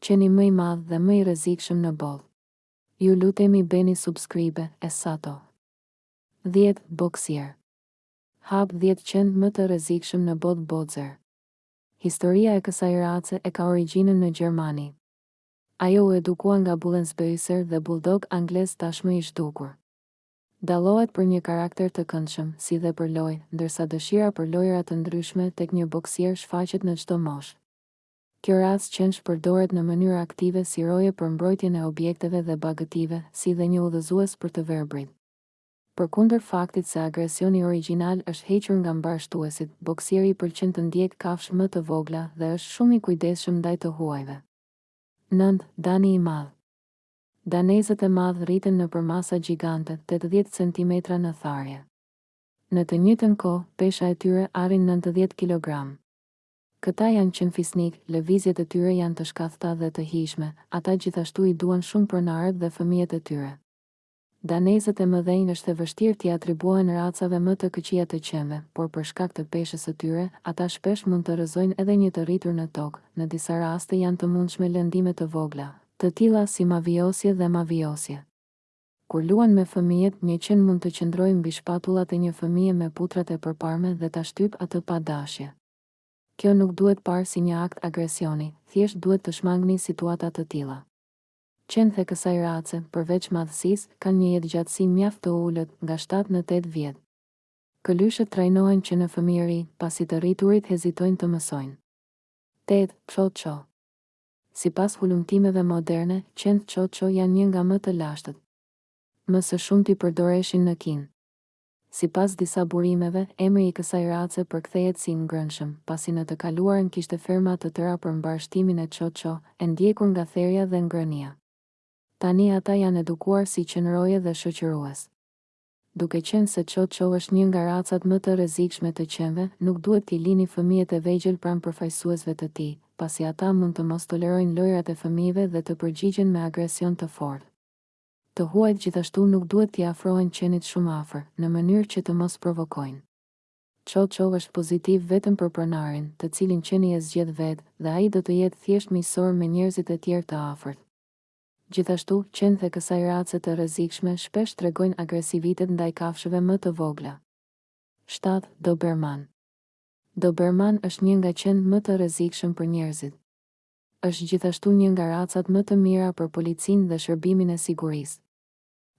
Qeni më i madh dhe më i rrezikshëm në botë. Ju lutemi bëni subscribe e sato. Dhjetë boksier. Hap dhjetë qentë më të rrezikshëm në botë boxer. Historia e kësaj race e ka origjinën në Gjermani. Ajo u edukua nga Bullenbeisser dhe Bulldog anglez tashmë i zhdukur. Dallohet për një karakter të këndshëm, si dhe për lojë, ndërsa dëshira për lojëra të ndryshme tek një boksier shfaqet në çdo moshë. Kjo racë qensh përdoret në mënyrë aktive si roje për mbrojtjen e objekteve dhe bagëtive, si dhe një udhëzues për të verbrit. Përkundër faktit se agresioni origjinal është hequr nga mbarështuesit, boksieri pëlqen të ndjekë kafshë më të vogla dhe është shumë i kujdesshëm ndaj të huajve. Nëntë, Dani i Madh Danezët e mëdhenj rriten në përmasa gjigante, tetëdhjetë centimetra në tharje. Në të njëjtën kohë, pesha e tyre arrin nëntëdhjetë kilogramë. Këta janë qen fisnikë, lëvizjet e tyre janë të shkathëta dhe të hijshme, ata gjithashtu i duan shumë pronarët dhe fëmijët e tyre. Danezët e mëdhenj është e vështirë t'i atribuohen racave më të këqija të qenve, por për shkak të peshës së tyre, ata shpesh mund të rrëzojnë edhe një të rritur në tokë, në disa raste janë të mundshme lëndime të vogla, të tilla si mavijosje dhe mavijosje. Kur luan me fëmijët, një qen mund të qëndrojë mbi shpatullat e një fëmije me putrat e përparme dhe ta shtypë atë pa dashje. Kjo nuk duhet parë si një akt agresioni, thjesht duhet të shmangni situata të tilla. Qentë e kësaj race, përveç madhësisë, kanë një jetëgjatësi mjaft të ulët, nga shtatë në tetë vjet. Këlyshët trajnohen që në fëmijëri, pasi të rriturit hezitojnë të mësojnë. Tetë, Chow Chow. Sipas hulumtimeve moderne, qentë Chow Chow janë një nga më të lashtët. Më së shumti përdoreshin në Kinë. Sipas disa burimeve, emri i kësaj race përkthehet si i ngrënshëm, pasi në të kaluarën kishte ferma të tëra për mbarështimin e Chow Chow, e ndjekur nga therja dhe ngrënia. Tani ata janë edukuar si qen roje dhe shoqërues. Duke qenë se Chow Chow është një nga racat më të rrezikshme të qenve, nuk duhet t'i lini fëmijët e vegjël pranë përfaqësuesve të tij, pasi ata mund të mos tolerojnë lojërat e fëmijëve dhe të përgjigjen me agresion të fortë. Të huajt gjithashtu nuk duhet t'i afrohen qenit shumë afër, në mënyrë që të mos provokojnë. Chow Chow është pozitiv vetëm për pronarin, të cilin qeni e zgjedh vetë, dhe ai do të jetë thjesht miqësor me njerëzit e tjerë të afërt. Gjithashtu, qentë e kësaj race të rrezikshme shpesh tregojnë agresivitet ndaj kafshëve më të vogla. Shtatë, Doberman Doberman është një nga qentë më të rrezikshëm për njerëzit. Është gjithashtu një nga racat më të mira për policinë dhe shërbimin e sigurisë.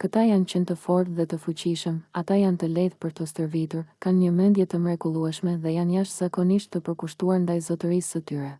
Këta janë qen të fortë dhe të fuqishëm, ata janë të lehtë për t'u stërvitur, kanë një mendje të mrekullueshme dhe janë jashtëzakonisht të përkushtuar ndaj zotërisë së tyre.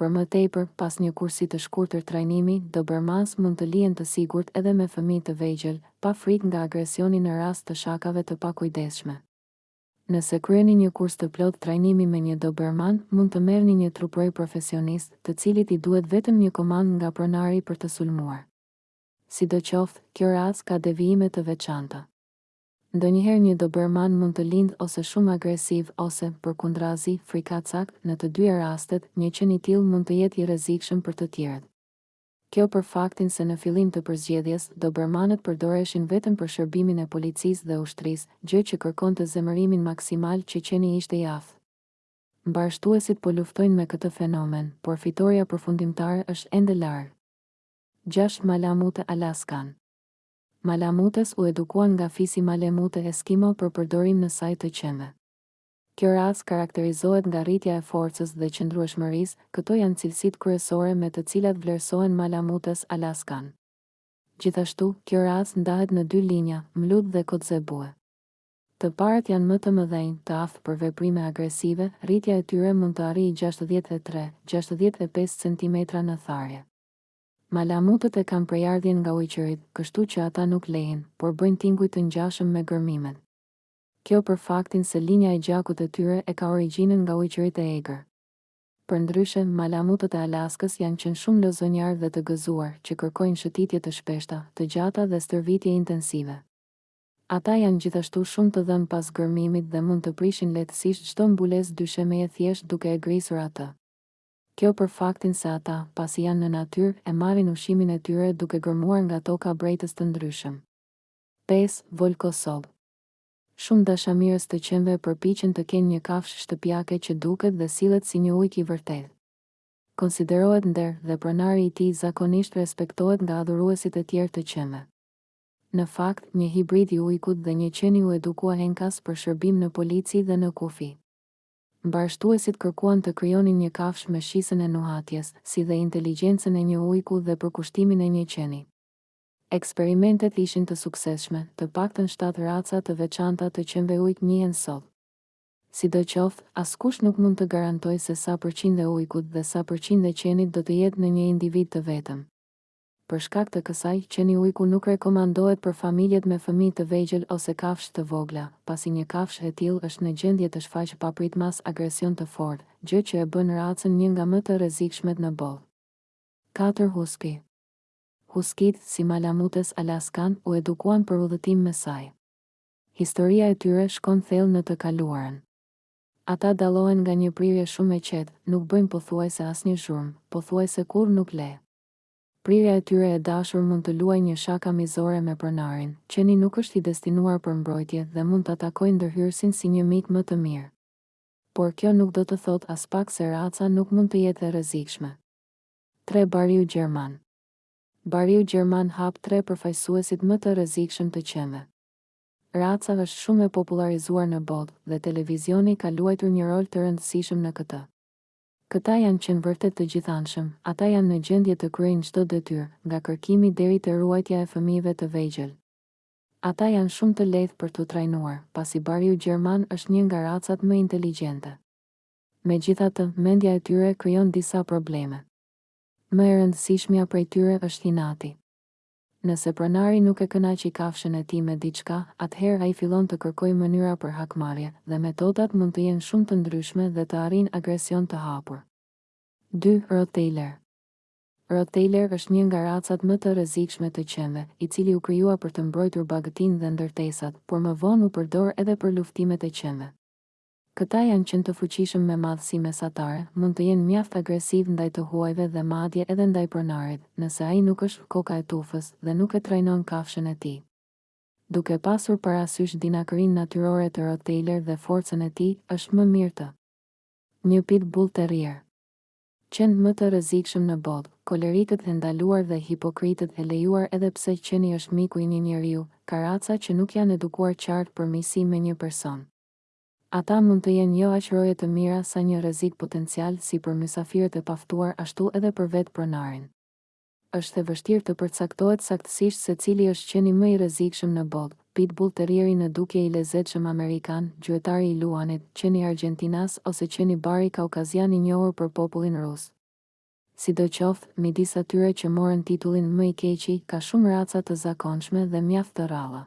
Për më tepër, pas një kursi të shkurtër trajnimi, Dobermans mund të lihen të sigurt edhe me fëmijë të vegjël, pa frikë nga agresioni në rast të shakave të pakujdesshme. Nëse kryeni një kurs të plotë trajnimi me një Doberman, mund të merrni një truprojë profesionist, të cilit i duhet vetëm një komandë nga pronari për të sulmuar. Sidoqoftë, kjo racë ka devijime të veçanta. Ndonjëherë një doberman mund të lindë ose shumë agresiv ose, përkundrazi, frikacak, në të dyja rastet, një qen i tillë mund të jetë i rrezikshëm për të tjerët. Kjo për faktin se në fillim të përzgjedhjes, dobermanët përdoreshin vetëm për shërbimin e policisë dhe ushtrisë, gjë që kërkonte zemërimin maksimal që qeni ishte i aftë. Mbarështuesit po luftojnë me këtë fenomen, por fitorja përfundimtare është ende larg. Gjashtë malamute alaskan. Malamutes u edukuan nga fisi Malemute Eskimo për përdorim në sajë të qenve. Kjo racë karakterizohet nga rritja e forcës dhe qëndrueshmërisë, këto janë cilësitë kryesore me të cilat vlerësohen Malamutes Alaskan. Gjithashtu, kjo racë ndahet në dy linja, mlut dhe kotzebue. Të parët janë më të mëdhenj, të aftë për veprime agresive, rritja e tyre mund të arrijë gjashtëdhjetë e tre, gjashtëdhjetë e pesë centimetra në tharje. Malamutët e kanë prejardhjen nga ujqërit, kështu që ata nuk lehin, por bëjnë tinguj të ngjashëm me gërmimet. Kjo për faktin se linja e gjakut e tyre e ka origjinën nga ujqërit e egër. Përndryshe, malamutët e Alaskës janë qenë shumë lozonjarë dhe të gëzuar, që kërkojnë shëtitje të shpeshta, të gjata dhe stërvitje intensive. Ata janë gjithashtu shumë të dhënë pas gërmimit dhe mund të prishin lehtësisht çdo mbulesë dyshemeje thjesht duke e grisur atë. Kjo për faktin se ata, pasi janë në natyrë, e marrin ushqimin e tyre duke gërmuar nga toka brejtës të ndryshëm. Pesë, Volkosob. Shumë dashamirës të qenve përpiqen të kenë një kafshë shtëpiake që duket dhe sillet si një ujk i vërtetë. Konsiderohet nder dhe pronari i tij zakonisht respektohet nga adhuruesit e tjerë të qenve. Në fakt, një hibrid i ujkut dhe një qeni u edukua enkas për shërbim në polici dhe në kufi. Mbarështuesit kërkuan të krijonin një kafshë me shqisën e nuhatjes, si dhe inteligjencën e një ujku dhe përkushtimin e një qeni. Eksperimentet ishin të suksesshme, të paktën shtatë raca të veçanta të qenve ujk njihen sot. Sidoqoftë, askush nuk mund të garantojë se sa përqind e ujkut dhe sa përqind e qenit do të jetë në një individ të vetëm. Për shkak të kësaj, qeni ujku nuk rekomandohet për familjet me fëmijë të vegjël ose kafshë të vogla, pasi një kafshë e tillë është në gjendje të shfaqë papritmas agresion të fortë, gjë që e bën racën një nga më të rrezikshmet në botë. Katër huski. Huskitë, si malamutes alaskan, u edukuan për udhëtim me sajë. Historia e tyre shkon thellë në të kaluarën. Ata dallohen nga një prirje shumë e qetë, nuk bëjnë pothuajse asnjë zhurmë, pothuajse kurrë nuk lehin. Prirja e tyre e dashur mund të luajë një shaka mizore me pronarin. Qeni nuk është i destinuar për mbrojtje dhe mund ta takojë ndërhyrësin si një mik më të mirë. Por kjo nuk do të thotë aspak se raca nuk mund të jetë e rrezikshme. Tre bariu gjerman Bariu gjerman hap tre përfaqësuesit më të rrezikshëm të qenve. Raca është shumë e popullarizuar në botë dhe televizioni ka luajtur një rol të rëndësishëm në këtë. Këta janë qen vërtet të gjithanshëm, ata janë në gjendje të kryejnë çdo detyrë, nga kërkimi deri te ruajtja e fëmijëve të vegjël. Ata janë shumë të lehtë për t'u trajnuar, pasi bariu gjerman është një nga racat më inteligjente. Megjithatë, mendja e tyre krijon disa probleme. Më e rëndësishmja prej tyre është inati. Nëse pronari nuk e kënaqi kafshën e tij me diçka, atëherë ai fillon të kërkojë mënyra për hakmarrje, dhe metodat mund të jenë shumë të ndryshme dhe të arrijnë agresion të hapur. Dy, Rottweiler Rottweiler është një nga racat më të rrezikshme të qenve, i cili u krijua për të mbrojtur bagëtinë dhe ndërtesat, por më vonë u përdor edhe për luftimet e qenve. Këta janë qen të fuqishëm me madhësi mesatare, mund të jenë mjaft agresivë ndaj të huajve dhe madje edhe ndaj pronarit, nëse ai nuk është koka e tufës dhe nuk e trajnon kafshën e tij. Duke pasur parasysh dinakërinë natyrore të Rottweiler dhe forcën e tij, është më mirë të. Një Pit Bull Terrier. Qentë më të rrezikshëm në botë, kolerikët e ndaluar dhe hipokritët e lejuar edhe pse qeni është miku i një njeriu, ka raca që nuk janë edukuar qartë për miqësi me një person. Ata mund të jenë jo aq roje të mira sa një rrezik potencial si për mysafirët e paftuar ashtu edhe për vetë pronarin. Është e vështirë të përcaktohet saktësisht se cili është qeni më i rrezikshëm në botë, pitbull terrieri në dukje i lezetshëm amerikan, gjuetari i luanit, qeni argjentinas ose qeni bari kaukazian i njohur për popullin rus. Sidoqoftë, midis atyre që morën titullin më i keqi, ka shumë raca të zakonshme dhe mjaft të rralla.